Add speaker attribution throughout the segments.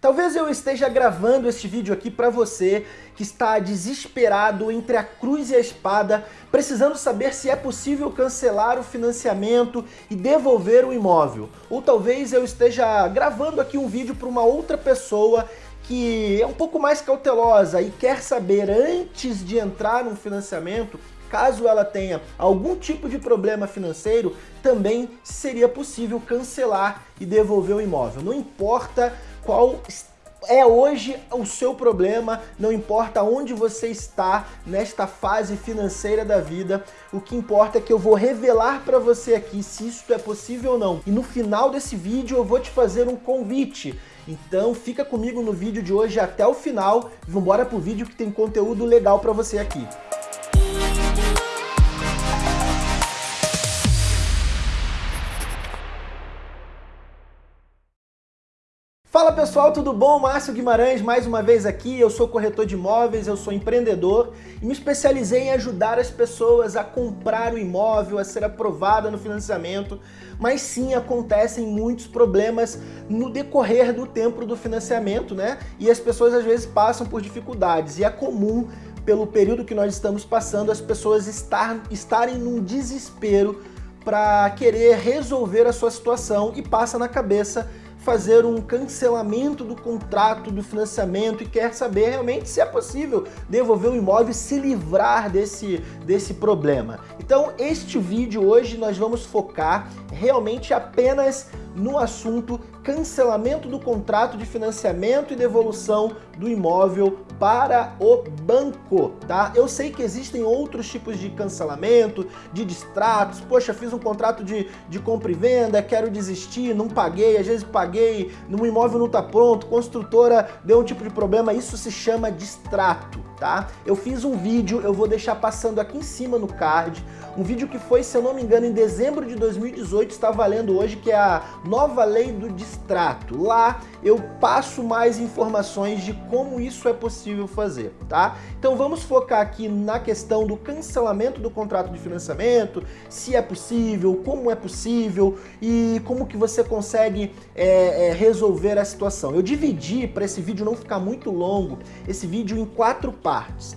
Speaker 1: Talvez eu esteja gravando este vídeo aqui para você que está desesperado entre a cruz e a espada, precisando saber se é possível cancelar o financiamento e devolver o imóvel. Ou talvez eu esteja gravando aqui um vídeo para uma outra pessoa que é um pouco mais cautelosa e quer saber antes de entrar num financiamento caso ela tenha algum tipo de problema financeiro, também seria possível cancelar e devolver o imóvel. Não importa qual é hoje o seu problema, não importa onde você está nesta fase financeira da vida, o que importa é que eu vou revelar para você aqui se isso é possível ou não. E no final desse vídeo eu vou te fazer um convite. Então fica comigo no vídeo de hoje até o final, vamos embora pro vídeo que tem conteúdo legal para você aqui. Fala pessoal, tudo bom? Márcio Guimarães mais uma vez aqui, eu sou corretor de imóveis, eu sou empreendedor e me especializei em ajudar as pessoas a comprar o imóvel, a ser aprovada no financiamento, mas sim acontecem muitos problemas no decorrer do tempo do financiamento, né? E as pessoas às vezes passam por dificuldades e é comum pelo período que nós estamos passando as pessoas estar, estarem num desespero para querer resolver a sua situação e passa na cabeça fazer um cancelamento do contrato do financiamento e quer saber realmente se é possível devolver o imóvel e se livrar desse, desse problema. Então este vídeo hoje nós vamos focar realmente apenas no assunto cancelamento do contrato de financiamento e devolução do imóvel para o banco, tá? Eu sei que existem outros tipos de cancelamento, de distratos, poxa, fiz um contrato de, de compra e venda, quero desistir, não paguei, às vezes paguei, no imóvel não está pronto, construtora deu um tipo de problema, isso se chama distrato, tá? Eu fiz um vídeo, eu vou deixar passando aqui em cima no card, um vídeo que foi, se eu não me engano, em dezembro de 2018, está valendo hoje, que é a nova lei do distrato. Lá eu passo mais informações de como isso é possível fazer, tá? Então vamos focar aqui na questão do cancelamento do contrato de financiamento, se é possível, como é possível e como que você consegue é, é, resolver a situação. Eu dividi, para esse vídeo não ficar muito longo, esse vídeo em quatro partes,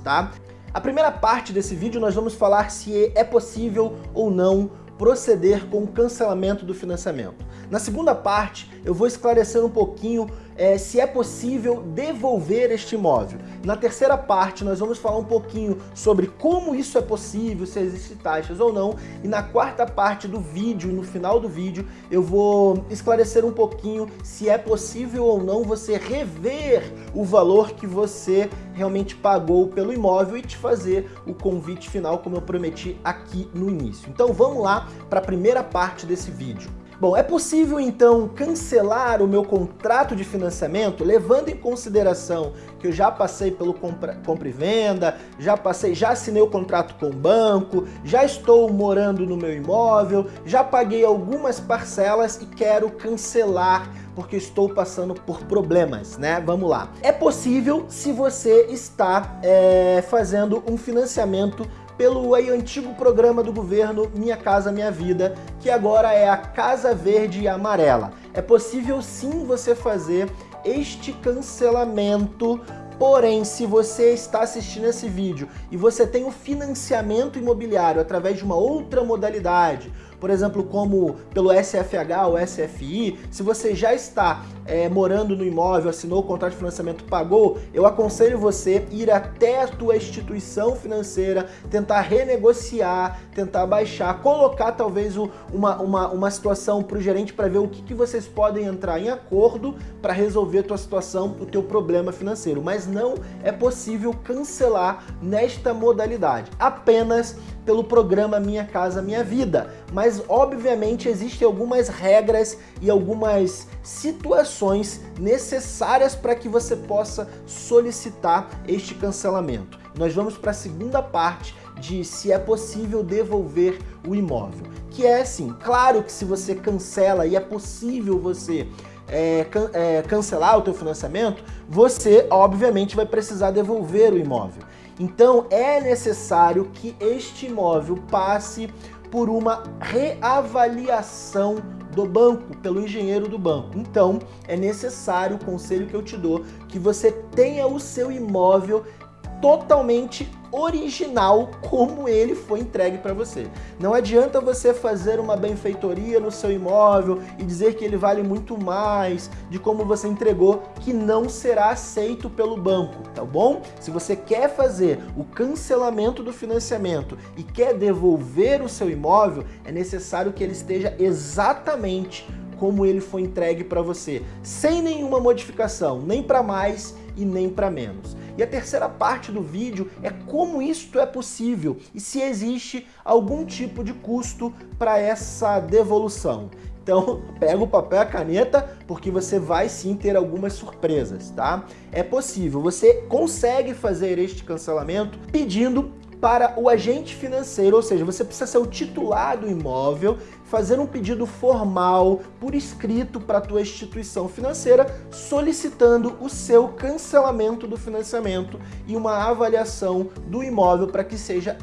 Speaker 1: tá? A primeira parte desse vídeo nós vamos falar se é possível ou não proceder com o cancelamento do financiamento. Na segunda parte, eu vou esclarecer um pouquinho é, se é possível devolver este imóvel. Na terceira parte, nós vamos falar um pouquinho sobre como isso é possível, se existem taxas ou não. E na quarta parte do vídeo, no final do vídeo, eu vou esclarecer um pouquinho se é possível ou não você rever o valor que você realmente pagou pelo imóvel e te fazer o convite final, como eu prometi aqui no início. Então vamos lá para a primeira parte desse vídeo. Bom, é possível então cancelar o meu contrato de financiamento levando em consideração que eu já passei pelo compra, compra e venda, já passei, já assinei o contrato com o banco, já estou morando no meu imóvel, já paguei algumas parcelas e quero cancelar porque estou passando por problemas, né? Vamos lá. É possível se você está é, fazendo um financiamento pelo antigo programa do governo Minha Casa Minha Vida, que agora é a Casa Verde e Amarela. É possível sim você fazer este cancelamento Porém, se você está assistindo esse vídeo e você tem o um financiamento imobiliário através de uma outra modalidade, por exemplo, como pelo SFH ou SFI, se você já está é, morando no imóvel, assinou o contrato de financiamento, pagou, eu aconselho você ir até a tua instituição financeira, tentar renegociar, tentar baixar, colocar talvez uma, uma, uma situação para o gerente para ver o que, que vocês podem entrar em acordo para resolver a tua situação, o teu problema financeiro. Mas não é possível cancelar nesta modalidade, apenas pelo programa Minha Casa Minha Vida. Mas, obviamente, existem algumas regras e algumas situações necessárias para que você possa solicitar este cancelamento. Nós vamos para a segunda parte de se é possível devolver o imóvel. Que é assim, claro que se você cancela e é possível você é, can, é, cancelar o teu financiamento, você obviamente vai precisar devolver o imóvel. Então é necessário que este imóvel passe por uma reavaliação do banco, pelo engenheiro do banco. Então, é necessário, o conselho que eu te dou, que você tenha o seu imóvel totalmente original como ele foi entregue para você. Não adianta você fazer uma benfeitoria no seu imóvel e dizer que ele vale muito mais de como você entregou, que não será aceito pelo banco, tá bom? Se você quer fazer o cancelamento do financiamento e quer devolver o seu imóvel, é necessário que ele esteja exatamente como ele foi entregue para você, sem nenhuma modificação, nem para mais e nem para menos. E a terceira parte do vídeo é como isto é possível e se existe algum tipo de custo para essa devolução. Então, pega o papel e a caneta, porque você vai sim ter algumas surpresas, tá? É possível, você consegue fazer este cancelamento pedindo para o agente financeiro, ou seja, você precisa ser o titular do imóvel, fazer um pedido formal por escrito para a tua instituição financeira, solicitando o seu cancelamento do financiamento e uma avaliação do imóvel para que seja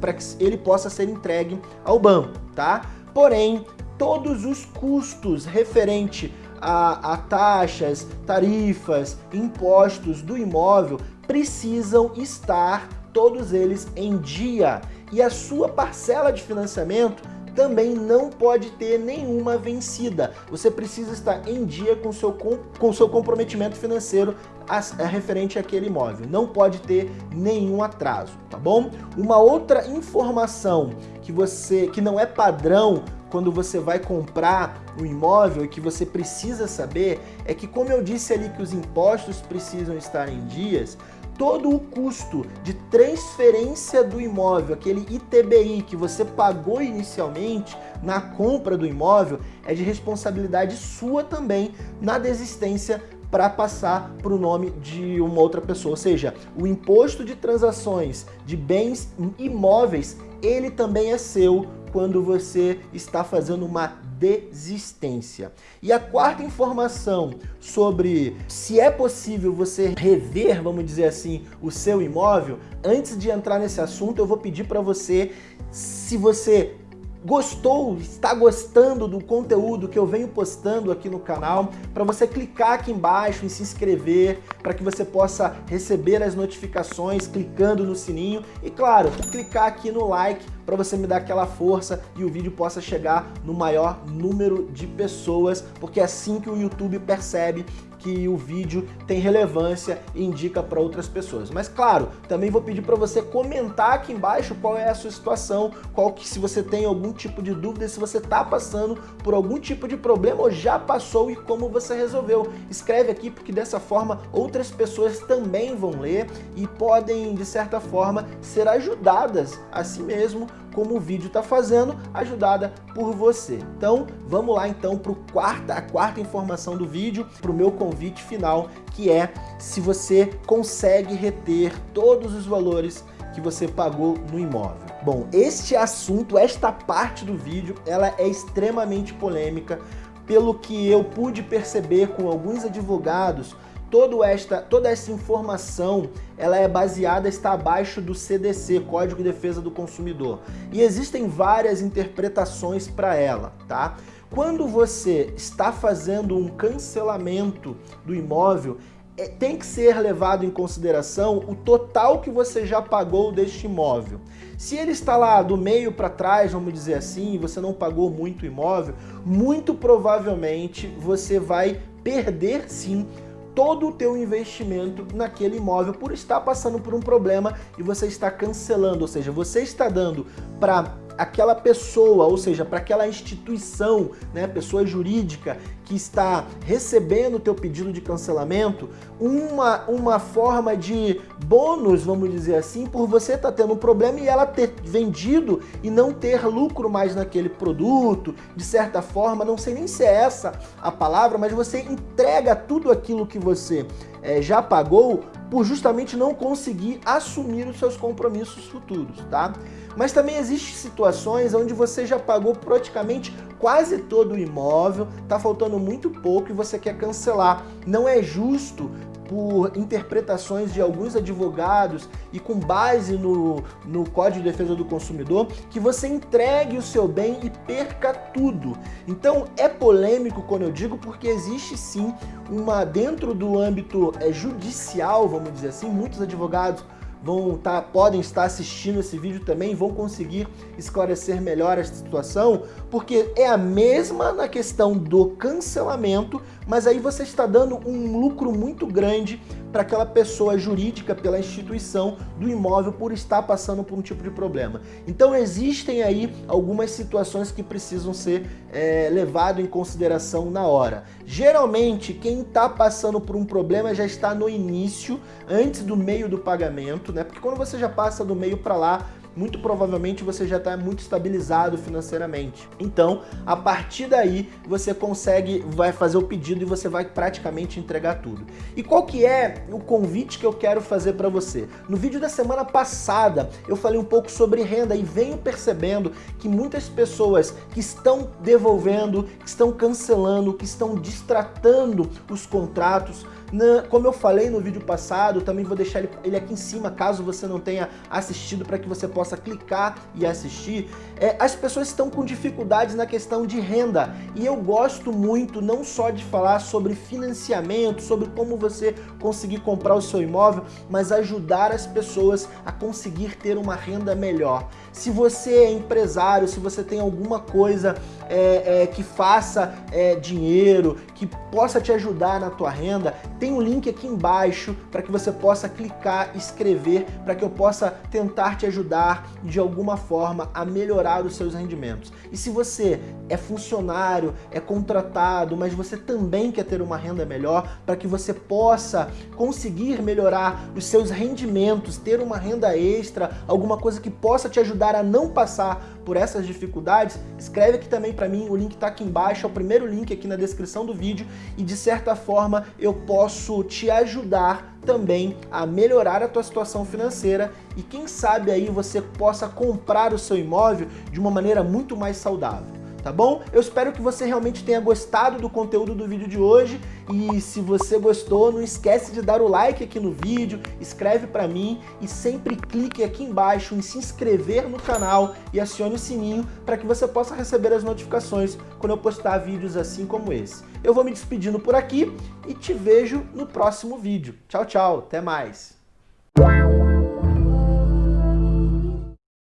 Speaker 1: para que ele possa ser entregue ao banco, tá? Porém, todos os custos referente a, a, taxas, tarifas, impostos do imóvel precisam estar todos eles em dia. E a sua parcela de financiamento também não pode ter nenhuma vencida. Você precisa estar em dia com seu, com seu comprometimento financeiro a, a, referente àquele imóvel. Não pode ter nenhum atraso, tá bom? Uma outra informação que você que não é padrão quando você vai comprar um imóvel e que você precisa saber é que, como eu disse ali que os impostos precisam estar em dias, todo o custo de transferência do imóvel, aquele ITBI que você pagou inicialmente na compra do imóvel, é de responsabilidade sua também na desistência para passar para o nome de uma outra pessoa. Ou seja, o imposto de transações de bens imóveis, ele também é seu quando você está fazendo uma desistência. E a quarta informação sobre se é possível você rever, vamos dizer assim, o seu imóvel, antes de entrar nesse assunto, eu vou pedir para você, se você gostou, está gostando do conteúdo que eu venho postando aqui no canal, para você clicar aqui embaixo em se inscrever, para que você possa receber as notificações clicando no sininho. E, claro, clicar aqui no like para você me dar aquela força e o vídeo possa chegar no maior número de pessoas, porque é assim que o YouTube percebe que o vídeo tem relevância e indica para outras pessoas. Mas claro, também vou pedir para você comentar aqui embaixo qual é a sua situação, qual que se você tem algum tipo de dúvida, se você está passando por algum tipo de problema ou já passou e como você resolveu. Escreve aqui porque dessa forma outras pessoas também vão ler e podem de certa forma ser ajudadas a si mesmo como o vídeo está fazendo, ajudada por você. Então, vamos lá então para quarta, a quarta informação do vídeo, para o meu convite final, que é se você consegue reter todos os valores que você pagou no imóvel. Bom, este assunto, esta parte do vídeo, ela é extremamente polêmica, pelo que eu pude perceber com alguns advogados Todo esta, toda essa informação ela é baseada, está abaixo do CDC, Código de Defesa do Consumidor. E existem várias interpretações para ela, tá? Quando você está fazendo um cancelamento do imóvel, é, tem que ser levado em consideração o total que você já pagou deste imóvel. Se ele está lá do meio para trás, vamos dizer assim, e você não pagou muito imóvel, muito provavelmente você vai perder sim todo o teu investimento naquele imóvel por estar passando por um problema e você está cancelando, ou seja, você está dando para aquela pessoa, ou seja, para aquela instituição, né, pessoa jurídica que está recebendo o teu pedido de cancelamento, uma, uma forma de bônus, vamos dizer assim, por você estar tá tendo um problema e ela ter vendido e não ter lucro mais naquele produto, de certa forma, não sei nem se é essa a palavra, mas você entrega tudo aquilo que você é, já pagou por justamente não conseguir assumir os seus compromissos futuros, tá? Mas também existem situações onde você já pagou praticamente quase todo o imóvel, tá faltando muito pouco e você quer cancelar. Não é justo por interpretações de alguns advogados e com base no, no Código de Defesa do Consumidor, que você entregue o seu bem e perca tudo. Então é polêmico quando eu digo porque existe sim uma, dentro do âmbito é, judicial, vamos dizer assim, muitos advogados vão tá, podem estar assistindo esse vídeo também, vão conseguir esclarecer melhor essa situação, porque é a mesma na questão do cancelamento, mas aí você está dando um lucro muito grande para aquela pessoa jurídica, pela instituição do imóvel por estar passando por um tipo de problema. Então existem aí algumas situações que precisam ser é, levado em consideração na hora. Geralmente quem está passando por um problema já está no início, antes do meio do pagamento, né? Porque quando você já passa do meio para lá, muito provavelmente você já está muito estabilizado financeiramente. Então, a partir daí, você consegue, vai fazer o pedido e você vai praticamente entregar tudo. E qual que é o convite que eu quero fazer para você? No vídeo da semana passada, eu falei um pouco sobre renda e venho percebendo que muitas pessoas que estão devolvendo, que estão cancelando, que estão distratando os contratos, na, como eu falei no vídeo passado, também vou deixar ele, ele aqui em cima, caso você não tenha assistido, para que você possa clicar e assistir. É, as pessoas estão com dificuldades na questão de renda e eu gosto muito não só de falar sobre financiamento, sobre como você conseguir comprar o seu imóvel, mas ajudar as pessoas a conseguir ter uma renda melhor. Se você é empresário, se você tem alguma coisa é, é, que faça é, dinheiro, que possa te ajudar na tua renda, tem um link aqui embaixo para que você possa clicar, escrever, para que eu possa tentar te ajudar de alguma forma a melhorar os seus rendimentos. E se você é funcionário, é contratado, mas você também quer ter uma renda melhor, para que você possa conseguir melhorar os seus rendimentos, ter uma renda extra, alguma coisa que possa te ajudar a não passar por essas dificuldades, escreve aqui também para mim, o link está aqui embaixo, é o primeiro link aqui na descrição do vídeo e de certa forma eu posso te ajudar também a melhorar a tua situação financeira e quem sabe aí você possa comprar o seu imóvel de uma maneira muito mais saudável tá bom? Eu espero que você realmente tenha gostado do conteúdo do vídeo de hoje e se você gostou, não esquece de dar o like aqui no vídeo, escreve para mim e sempre clique aqui embaixo em se inscrever no canal e acione o sininho para que você possa receber as notificações quando eu postar vídeos assim como esse. Eu vou me despedindo por aqui e te vejo no próximo vídeo. Tchau, tchau, até mais!